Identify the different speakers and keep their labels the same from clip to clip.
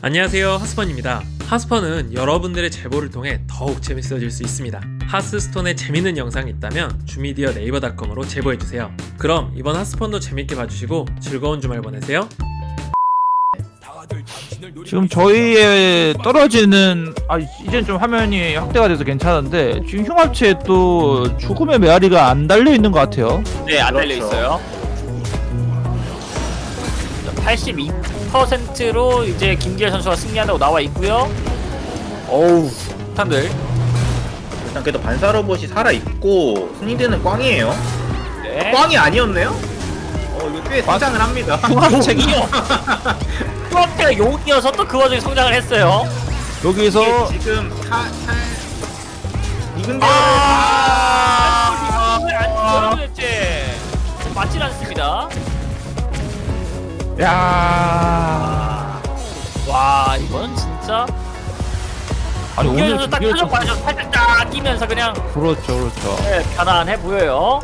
Speaker 1: 안녕하세요 하스펀입니다 하스펀은 여러분들의 제보를 통해 더욱 재밌어질 수 있습니다 하스스톤에 재밌는 영상이 있다면 주미디어 네이버닷컴으로 제보해주세요 그럼 이번 하스펀도 재밌게 봐주시고 즐거운 주말 보내세요
Speaker 2: 지금 저희의 떨어지는 아 이젠 좀 화면이 확대가 돼서 괜찮은데 지금 흉합체에 또 죽음의 메아리가 안 달려 있는 것 같아요.
Speaker 3: 네, 안 달려
Speaker 4: 그렇죠.
Speaker 3: 있어요. 82% 로 이제 김기열 선수가 승리한다고 나와 있고요. 어우, 탄들.
Speaker 4: 일단 그래도 반사 로봇이 살아 있고 승리되는 꽝이에요.
Speaker 3: 네.
Speaker 4: 꽝이 아니었네요? 어 이거 꽤 성장을 합니다.
Speaker 2: 흉합체가
Speaker 3: 흉합체가 용이어서 또 그 와중에 성장을 했어요.
Speaker 2: 여기서
Speaker 4: 지금 타, 탈 이근대
Speaker 3: 아, 이걸 안 들어요, 대체. 맞질 않습니다.
Speaker 2: 야
Speaker 3: 와, 이건 진짜.
Speaker 2: 아니 오늘
Speaker 3: 딱
Speaker 2: 선수-
Speaker 3: 봐서 살짝 딱 끼면서 그냥
Speaker 2: 그렇죠 그렇죠.
Speaker 3: 네, 편안해 보여요.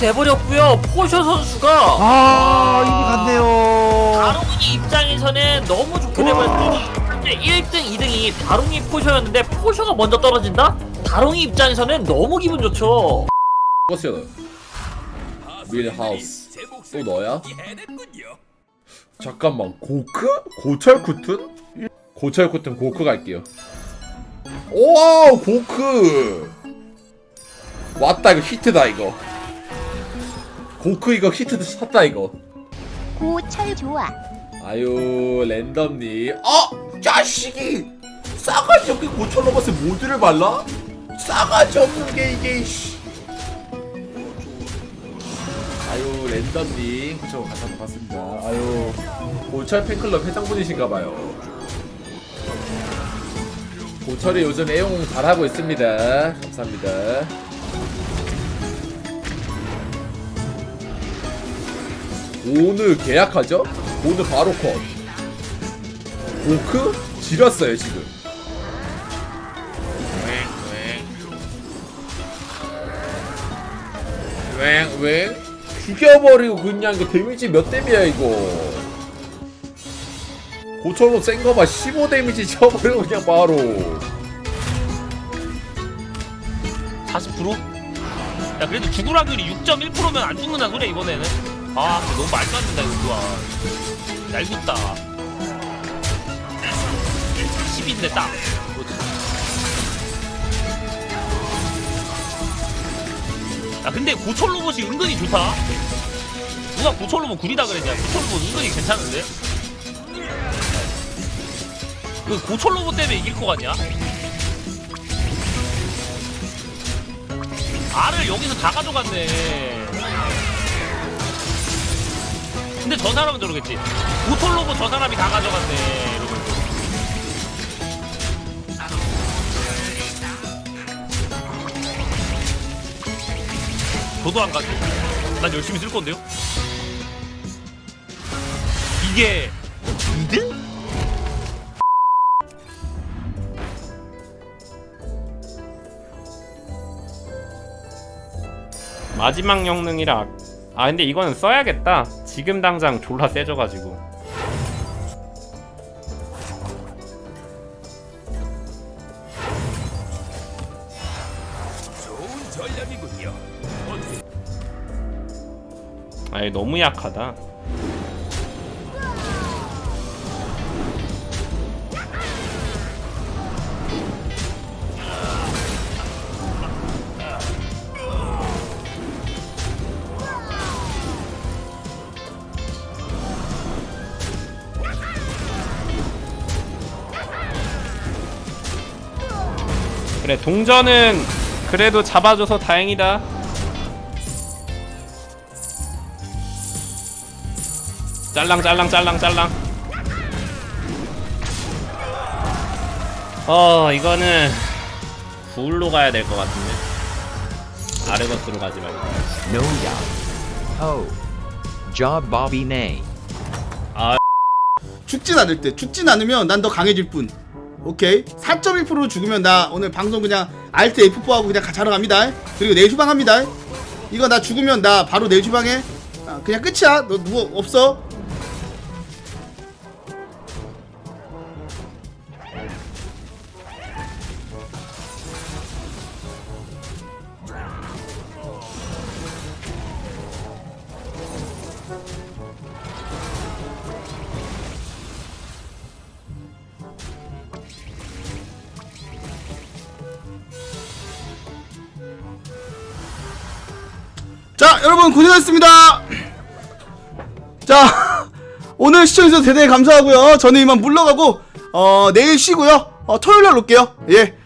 Speaker 3: 돼버렸고요. 포셔 선수가
Speaker 2: 아 이미 갔네요.
Speaker 3: 다롱이 입장에서는 너무 좋게 되버렸고 현재 1등, 2등이 다롱이 포셔였는데 포셔가 먼저 떨어진다? 다롱이 입장에서는 너무 기분 좋죠.
Speaker 5: 버스요 밀하우스 또 너야? 잠깐만 고크? 고철 쿠튼? 고철 쿠튼 고크 갈게요 오 고크 왔다 이거 히트다 이거 고크 이거 히트 샀다 이거
Speaker 6: 고철 좋아.
Speaker 5: 아유 랜덤님 어! 자식이 싸가지 없게 고철 로봇에 모드를 발라? 싸가지 없는 게 이게 씨. 아유 랜덤님 그쵸 가서 봤습니다 아유 고철 팬클럽 회장분이신가봐요 고철이 요즘 애용 잘하고 있습니다 감사합니다 오늘 계약하죠? 오늘 바로 컷. 오크? 지렸어요 지금. 웽웽. 죽여버리고 그냥 이거 데미지 몇 데미야 이거? 고철로 센거 봐. 15 데미지 쳐버리고 그냥 바로.
Speaker 7: 40%? 야 그래도 죽을 확률이 6.1%면 안 죽는다 소리야 이번에는 아 너무 말도 안 된다 이거. 좋아 얄궂다. 10인데 딱. 야 근데 고철 로봇이 은근히 좋다. 누가 고철 로봇 구리다 그랬냐? 고철 로봇 은근히 괜찮은데? 그 고철 로봇 때문에 이길 것 같냐? 알을 여기서 다 가져갔네. 근데 저 사람은 저러겠지. 고톨로고 저 사람이 다 가져갔네. 이러면서. 저도 안 가죠. 난 열심히 쓸 건데요. 이게 2등?
Speaker 8: 마지막 영능이라 아 근데 이거는 써야겠다 지금 당장 졸라 세져가지고. 아니 너무 약하다. 그래 동전은 그래도 잡아줘서 다행이다 짤랑 짤랑 짤랑 짤랑 어 이거는 굴로 가야 될 것 같은데 아르거스로 가지 말고
Speaker 9: No doubt. Oh. Job Bobby Nay.
Speaker 10: 죽진 않을 때 죽진 않으면 난 더 강해질 뿐 오케이. 4.1% 죽으면 나 오늘 방송 그냥 알트 F4하고 그냥 자러 갑니다. 그리고 내일 휴방합니다. 이거 나 죽으면 나 바로 내일 휴방해. 아, 그냥 끝이야. 너 누구 없어 자 여러분 고생하셨습니다. 자 오늘 시청해주셔서 대단히 감사하고요. 저는 이만 물러가고 어 내일 쉬고요. 어 토요일날 올게요. 예